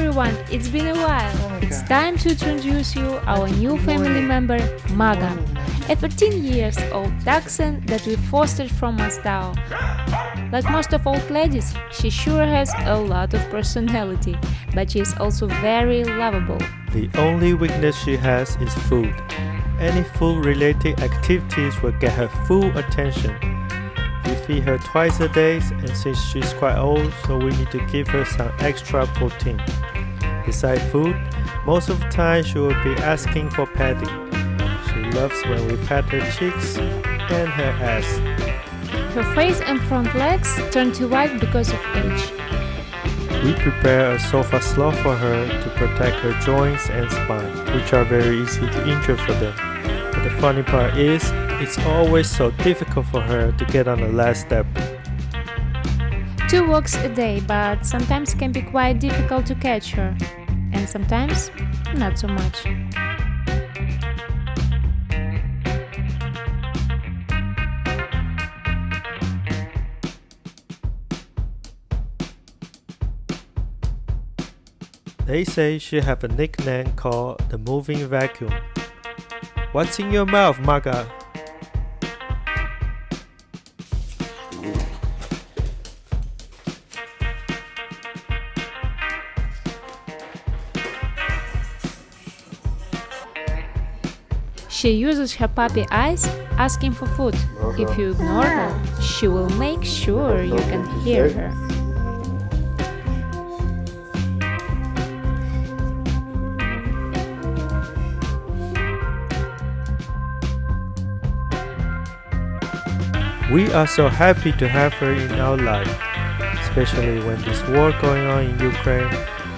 everyone, it's been a while. Oh it's time to introduce you our new family member, Maga, a 13 years old dachshund that we fostered from Moldau. Like most of old ladies, she sure has a lot of personality, but she is also very lovable. The only weakness she has is food. Any food related activities will get her full attention. We feed her twice a day and since she's quite old, so we need to give her some extra protein. Besides food, most of the time she will be asking for petting. She loves when we pat her cheeks and her ass. Her face and front legs turn to white because of age. We prepare a sofa slope for her to protect her joints and spine, which are very easy to injure for them. But the funny part is, it's always so difficult for her to get on the last step. Two walks a day, but sometimes can be quite difficult to catch her, and sometimes not so much. They say she have a nickname called the moving vacuum. What's in your mouth, Maga? She uses her puppy eyes asking for food. If you ignore her, she will make sure you can hear her. We are so happy to have her in our life, especially when this war going on in Ukraine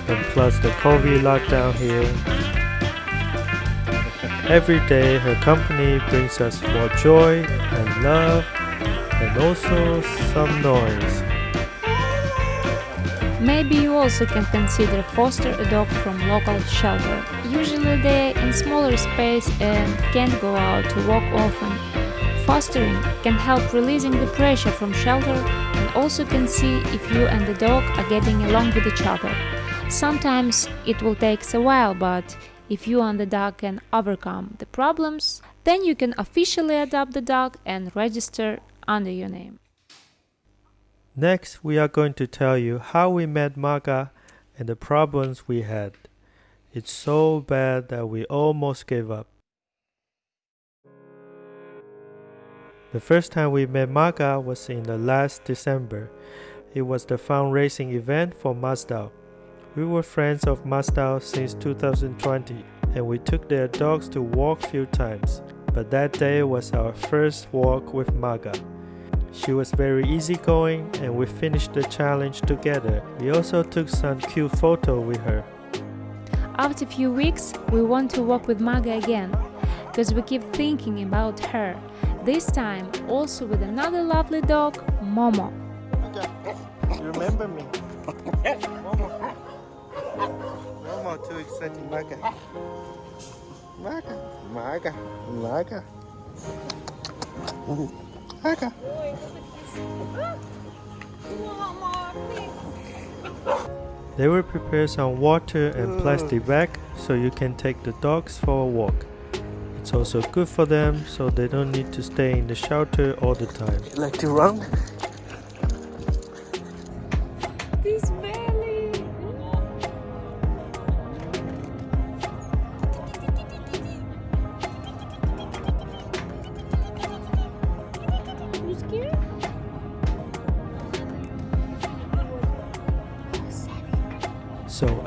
and plus the COVID lockdown here. Every day her company brings us more joy and love and also some noise. Maybe you also can consider foster a dog from local shelter. Usually they're in smaller space and can't go out to walk often. Fostering can help releasing the pressure from shelter and also can see if you and the dog are getting along with each other. Sometimes it will take a while, but if you and the dog can overcome the problems, then you can officially adopt the dog and register under your name. Next, we are going to tell you how we met Maga and the problems we had. It's so bad that we almost gave up. The first time we met Maga was in the last December. It was the fundraising event for Moldau. We were friends of Moldau since 2020 and we took their dogs to walk few times. But that day was our first walk with Maga. She was very easygoing and we finished the challenge together. We also took some cute photo with her. After a few weeks, we want to walk with Maga again, because we keep thinking about her. This time also with another lovely dog, Momo. You remember me? Momo. Momo, too exciting, Maga. Maga, Maga, Maga. Maga. They will prepare some water and plastic bag so you can take the dogs for a walk. It's also good for them so they don't need to stay in the shelter all the time. You like to run?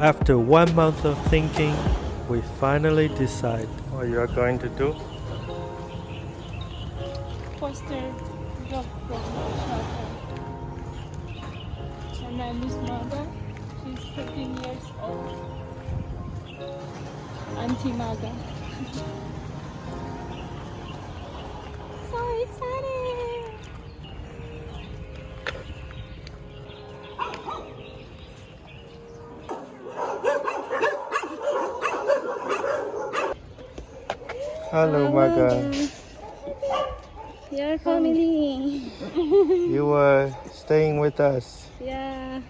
After one month of thinking, we finally decide what you are going to do. foster dog from shelter. Her name is Maga. She's 13 years old. Auntie Maga. so excited! Hello, Maga. Your family. you were staying with us. Yeah.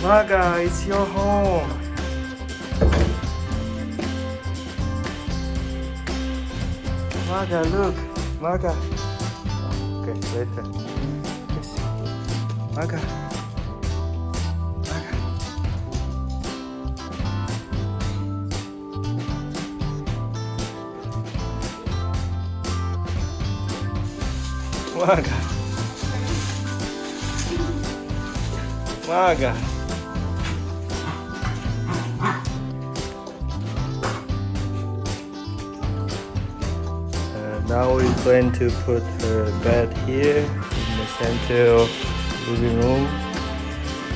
Maga, it's your home. Maga, look. Maga. Okay, later. Maga. Maga. Maga. Uh, now we plan to put her bed here in the center living room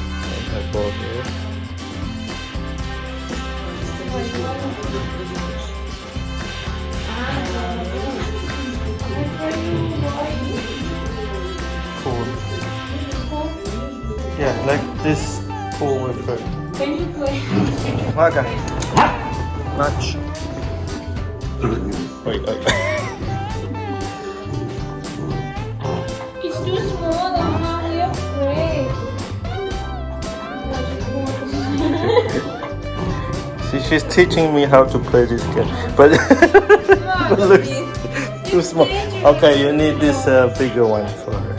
and her ball here. Cool. Yeah, like this pool with her. Can you play? Maga. Ah. Match. Wait, wait. Uh, See, she's teaching me how to play this game, but it looks too small. Okay, you need this uh, bigger one for her.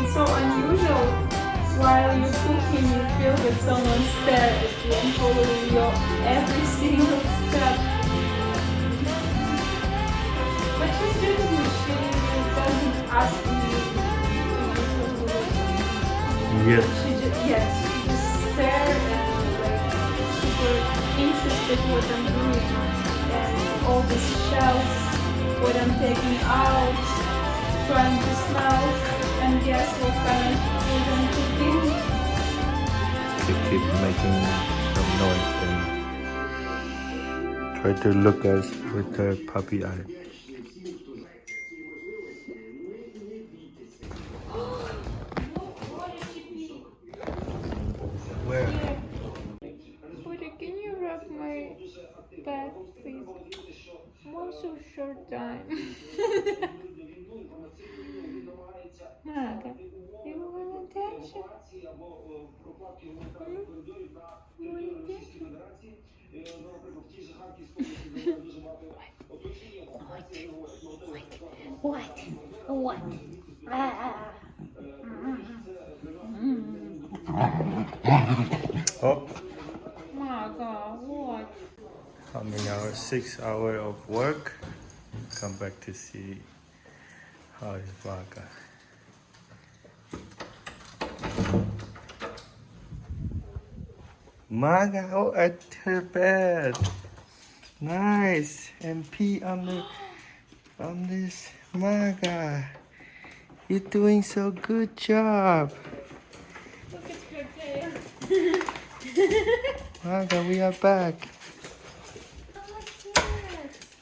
It's so unusual. While you're cooking, you feel that someone stares at you and following your every single step. But she's doing it. She doesn't ask me to use the. Yes. She just, yes, interested what I'm and all these shells, what I'm taking out, trying to smell and guess what kind of food I'm cooking. She keep making some noise and try to look us with her puppy eye. Where? Buddy, can you rub my back, please? One so short time. Maga, you want attention? What? What? Ah. Oh, what? many hours? Six hours of work. Come back to see how is Vaga. Maga, oh, at her bed. Nice. And pee on the on this Maga. You're doing so good job. Look at her tail. Maga, we are back.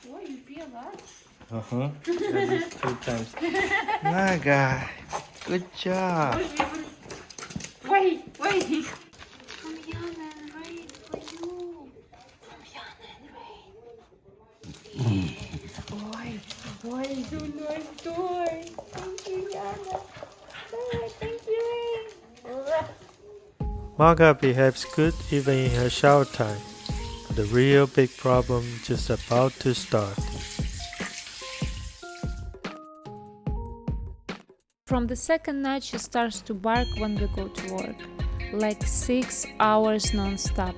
Why you pee a lot? Uh huh. At least two times. Maga, good job. Wait, wait. From Yana and Rain for you. From Yana and Rain. Boy, boy, you nice toy. Thank you, Yana. Oh, thank you, Ray. Maga behaves good even in her shower time. But the real big problem just about to start. From the second night, she starts to bark when we go to work, like six hours non-stop.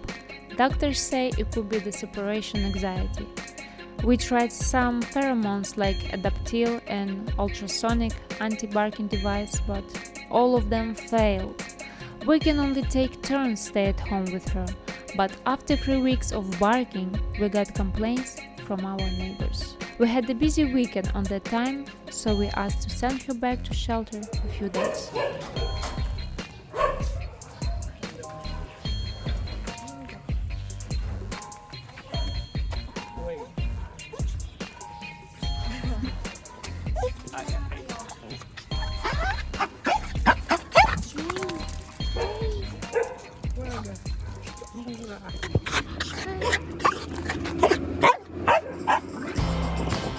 Doctors say it could be the separation anxiety. We tried some pheromones like Adaptil and ultrasonic anti-barking device, but all of them failed. We can only take turns stay at home with her, but after three weeks of barking, we got complaints from our neighbors. We had a busy weekend on that time, so we asked to send her back to shelter a few days.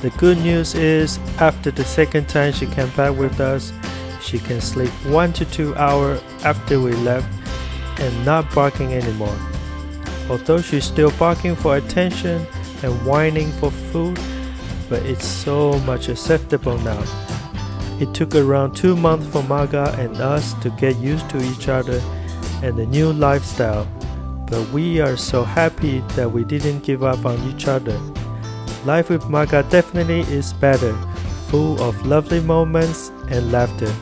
The good news is, after the second time she came back with us, she can sleep one to two hours after we left and not barking anymore. Although she's still barking for attention and whining for food, but it's so much acceptable now. It took around two months for Maga and us to get used to each other and the new lifestyle, but we are so happy that we didn't give up on each other. Life with Maga definitely is better, full of lovely moments and laughter.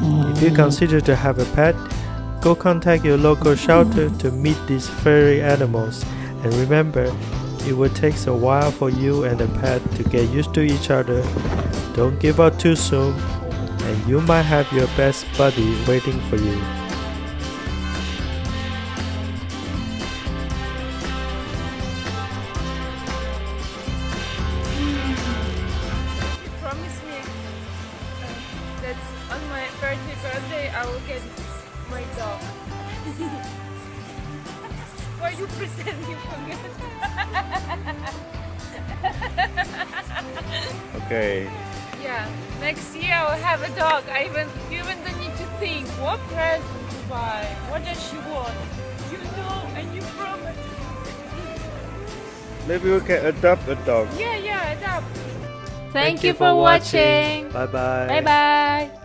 If you consider to have a pet, go contact your local shelter to meet these furry animals. And remember, it will take a while for you and the pet to get used to each other. Don't give up too soon, and you might have your best buddy waiting for you. You promise me uh, that on my 30th birthday I will get my dog. Why you? Okay. Yeah, next year I will have a dog. I even you even don't need to think what present to buy. What does she want? You know and you promise. Maybe we can adopt a dog. Yeah, yeah, adopt. Thank, you for watching. Bye bye. Bye bye.